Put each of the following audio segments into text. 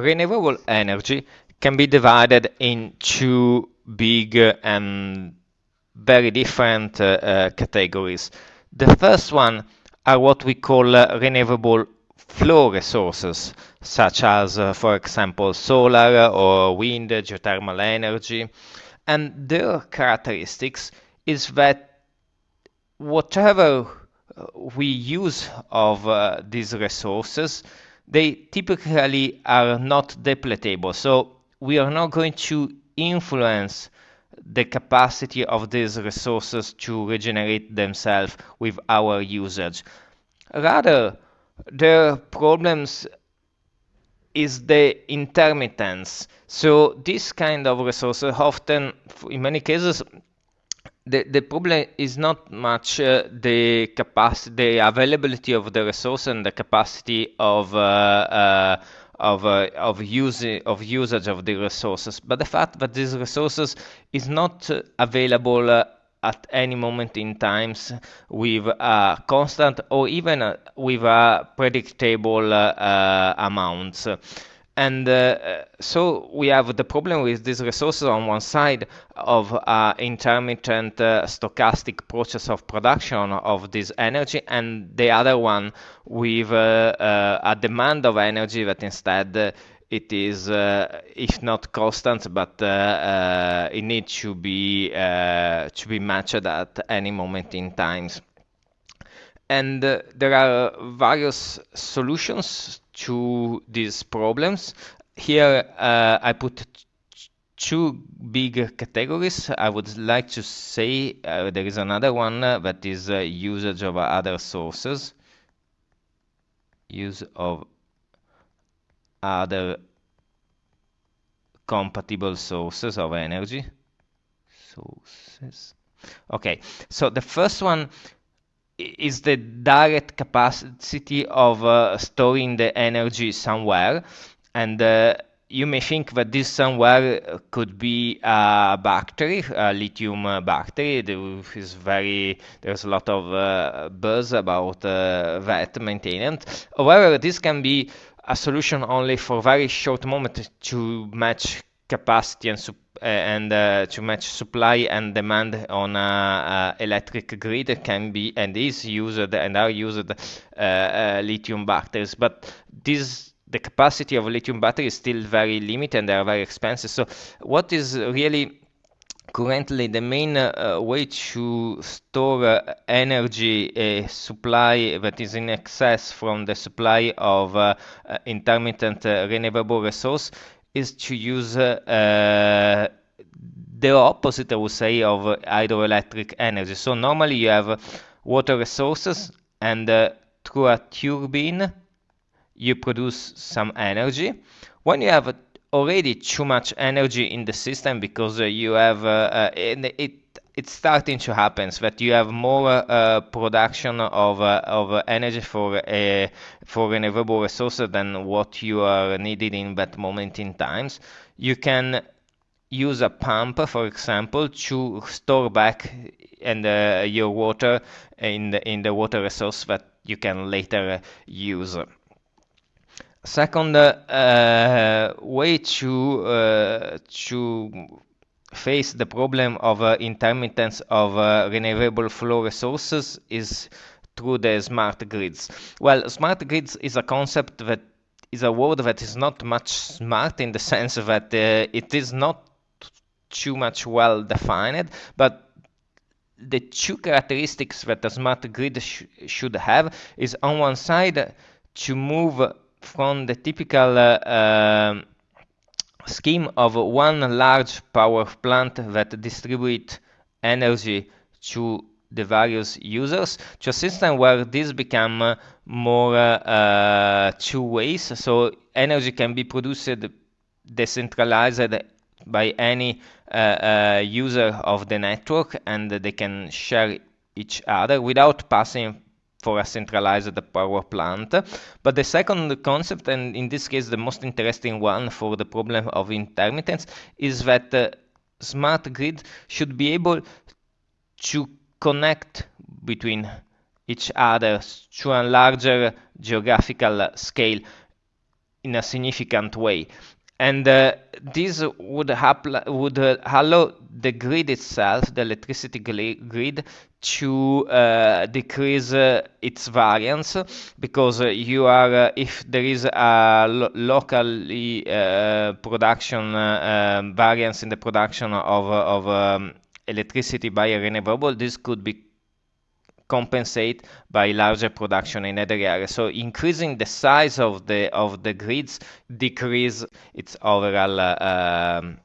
renewable energy can be divided in two big and very different uh, uh, categories. The first one are what we call uh, renewable flow resources, such as, uh, for example, solar or wind, geothermal energy. And their characteristics is that whatever we use of uh, these resources, they typically are not depletable. So we are not going to influence the capacity of these resources to regenerate themselves with our usage. Rather, the problems is the intermittence. So this kind of resources often, in many cases, the, the problem is not much uh, the capacity, the availability of the resource and the capacity of uh, uh, of uh, of using of usage of the resources, but the fact that these resources is not available uh, at any moment in times with a constant or even uh, with a predictable amounts. And uh, so we have the problem with these resources on one side of uh, intermittent uh, stochastic process of production of this energy, and the other one with uh, uh, a demand of energy that instead uh, it is, if not constant, but it needs to be to be matched at any moment in times. And there are various solutions to these problems. Here uh, I put two big categories. I would like to say uh, there is another one uh, that is uh, usage of other sources. Use of other compatible sources of energy. Sources. Okay, so the first one is the direct capacity of uh, storing the energy somewhere and uh, you may think that this somewhere could be a battery, a lithium battery. There is very there's a lot of uh, buzz about uh, that maintenance. However, this can be a solution only for very short moment to match capacity and uh, and uh, to match supply and demand on a, a, electric grid can be and is used and are used uh, lithium batteries. But this the capacity of lithium battery is still very limited and they are very expensive. So what is really currently the main uh, way to store uh, energy uh, supply that is in excess from the supply of intermittent renewable resource is to use uh, the opposite, I would say, of hydroelectric energy. So normally you have water resources and uh, through a turbine you produce some energy. When you have already too much energy in the system because uh, you have uh, it it's starting to happen that you have more uh, production of, uh, of energy for a for renewable resources than what you are needed in that moment in times. You can use a pump for example to store back and uh, your water in the in the water resource that you can later use. Second uh, way to uh, to face the problem of uh, intermittence of uh, renewable flow resources is through the smart grids. Well, smart grids is a concept that is a word that is not much smart in the sense that uh, it is not too much well defined, but the two characteristics that a smart grid sh should have is on one side to move from the typical uh, um, scheme of one large power plant that distribute energy to the various users to a system where this become more uh, two ways so energy can be produced decentralized by any uh, uh, user of the network and they can share each other without passing for a centralized power plant. But the second concept, and in this case the most interesting one for the problem of intermittence, is that uh, smart grid should be able to connect between each other to a larger geographical scale. in a significant way and uh, this would, would uh, allow the grid itself, the electricity grid, to uh, decrease uh, its variance because uh, you are uh, if there is a lo locally production um, variance in the production of, of um, electricity by a renewable, this could be compensate by larger production in other areas. So increasing the size of the of the grids decrease its overall uh, um,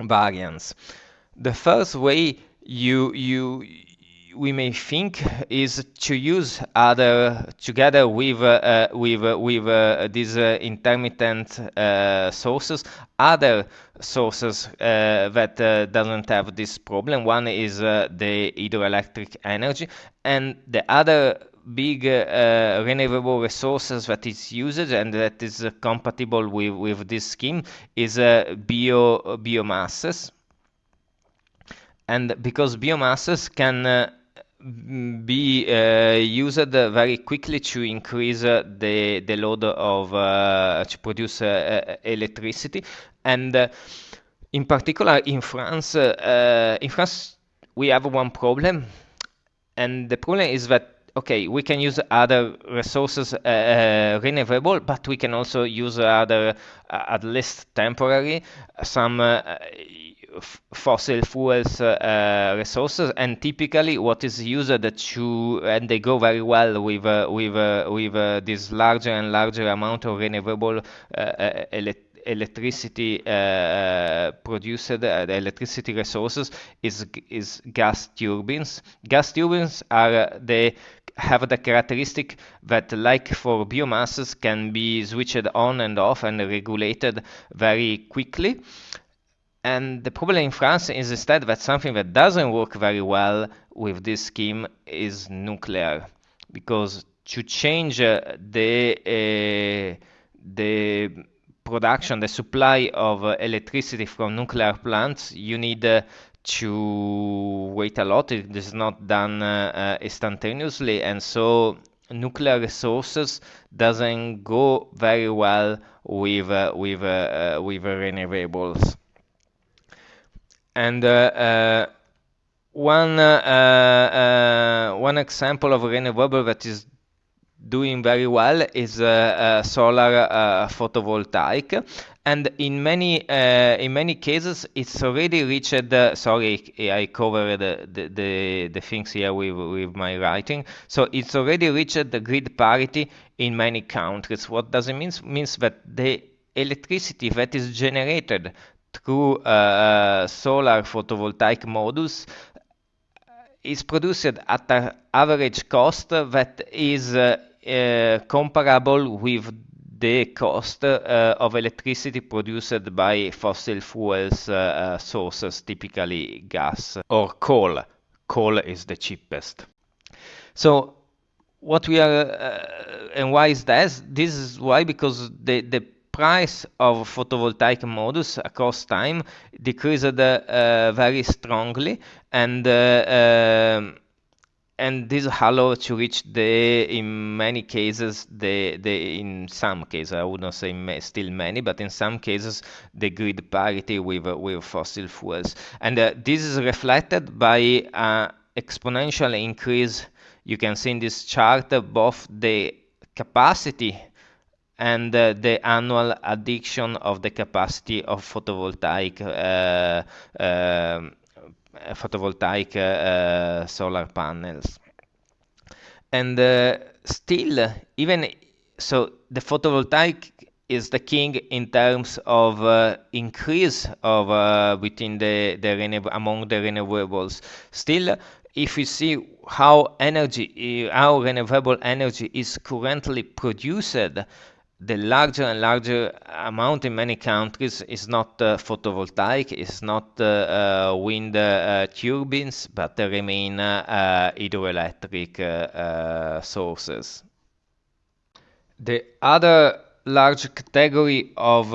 variance. The first way you you we may think is to use other together with uh, with uh, with uh, these uh, intermittent uh, sources other sources that doesn't have this problem. One is the hydroelectric energy and the other big renewable resources that is used and that is compatible with, with this scheme is bio biomasses. And because biomasses can be uh, used very quickly to increase uh, the the load of uh, to produce electricity. And in particular in France in France we have one problem. And the problem is that okay, we can use other resources uh, uh, renewable, but we can also use other, uh, at least temporary, some fossil fuels uh, resources and typically what is used to and they go very well with uh, with uh, with this larger and larger amount of renewable electricity electricity uh, produced, uh, the electricity resources is is gas turbines. Gas turbines are uh, they have the characteristic that, like for biomasses, can be switched on and off and regulated very quickly. And the problem in France is instead that something that doesn't work very well with this scheme is nuclear, because to change uh, the uh, the production, the supply of uh, electricity from nuclear plants, you need uh, to wait a lot. It is not done uh, uh, instantaneously, and so nuclear resources doesn't go very well with with with renewables. And uh, uh, one uh, one example of renewable that is doing very well is uh, uh, solar uh, photovoltaic. And in many in many cases it's already reached sorry I covered the, the, the things here with, with my writing. So it's already reached the grid parity in many countries. What does it mean means that the electricity that is generated through uh, solar photovoltaic modules is produced at an average cost that is uh, uh, comparable with the cost uh, of electricity produced by fossil fuels uh, sources, typically gas or coal. Coal is the cheapest. So what we are and why is that? This is why because the the price of photovoltaic modules across time decreased uh, very strongly and uh, um, and this allow to reach the in many cases the the in some cases I would not say still many but in some cases the grid parity with with fossil fuels. And uh, this is reflected by uh, exponential increase. You can see in this chart both the capacity and uh, the annual addition of the capacity of photovoltaic uh, uh, photovoltaic uh, solar panels and uh, still even so the photovoltaic is the king in terms of uh, increase of uh, the, the among the renewables. Still, if we see how energy, how renewable energy is currently produced, the larger and larger amount in many countries is not uh, photovoltaic, it's not uh, uh wind uh, turbines, but they remain uh, hydroelectric sources. The other large category of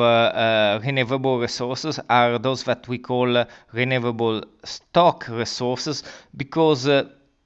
renewable resources are those that we call renewable stock resources because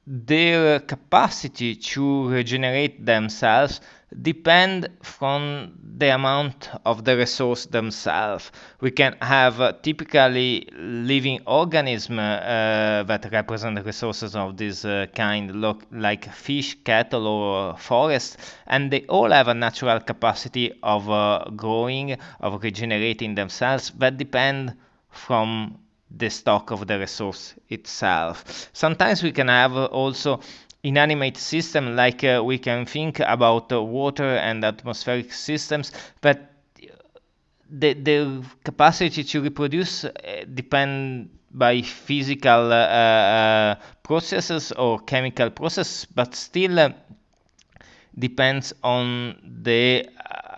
their capacity to regenerate themselves depend from the amount of the resource themselves. We can have uh, typically living organisms uh, that represent resources of this uh, kind, look like fish, cattle, or forest, and they all have a natural capacity of uh, growing, of regenerating themselves that depend from the stock of the resource itself. Sometimes we can have also inanimate system like uh, we can think about uh, water and atmospheric systems but the, the capacity to reproduce uh, depend by physical uh, uh, processes or chemical processes but still uh, depends on the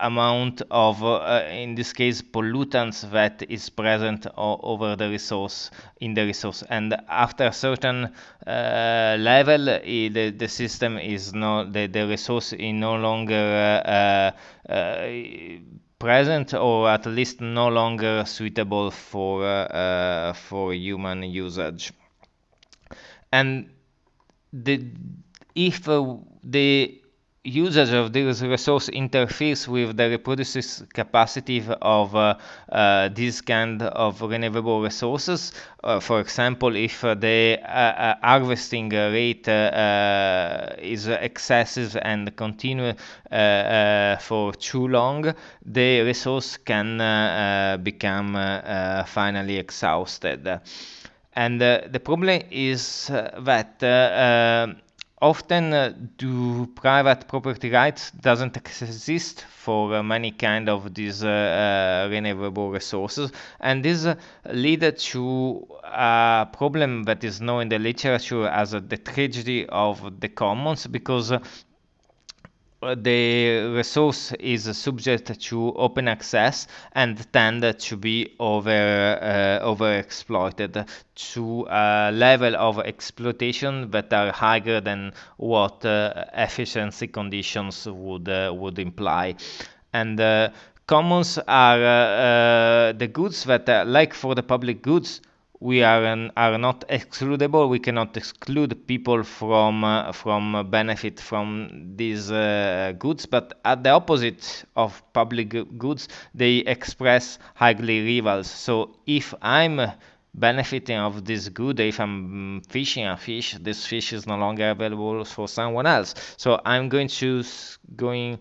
amount of, uh, in this case, pollutants that is present over the resource in the resource. And after a certain uh, level, the, the system is no, the, the resource is no longer uh, uh, present or at least no longer suitable for, uh, for human usage. And the, if the usage of this resource interferes with the reproduces capacity of uh, uh, this kind of renewable resources. Uh, for example, if uh, the uh, uh, harvesting rate is excessive and continue for too long, the resource can become finally exhausted. And the problem is that often uh, do private property rights doesn't exist for uh, many kind of these uh, renewable resources. And this lead to a problem that is known in the literature as the tragedy of the commons because the resource is subject to open access and tend to be over uh, overexploited to a level of exploitation that are higher than what uh, efficiency conditions would uh, would imply. And uh, commons are uh, uh, the goods that like for the public goods we are an, are not excludable. We cannot exclude people from uh, from benefit from these uh, goods. But at the opposite of public goods, they express highly rivals. So if I'm benefiting of this good if i'm fishing a fish this fish is no longer available for someone else so i'm going to going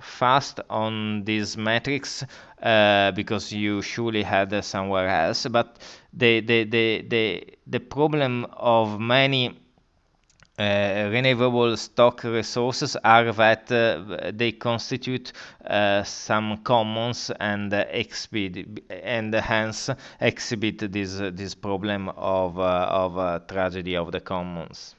fast on these metrics uh, because you surely had uh, somewhere else. But the the the the, the problem of many uh, renewable stock resources are that uh, they constitute uh, some commons and exhibit and hence exhibit this this problem of of tragedy of the commons.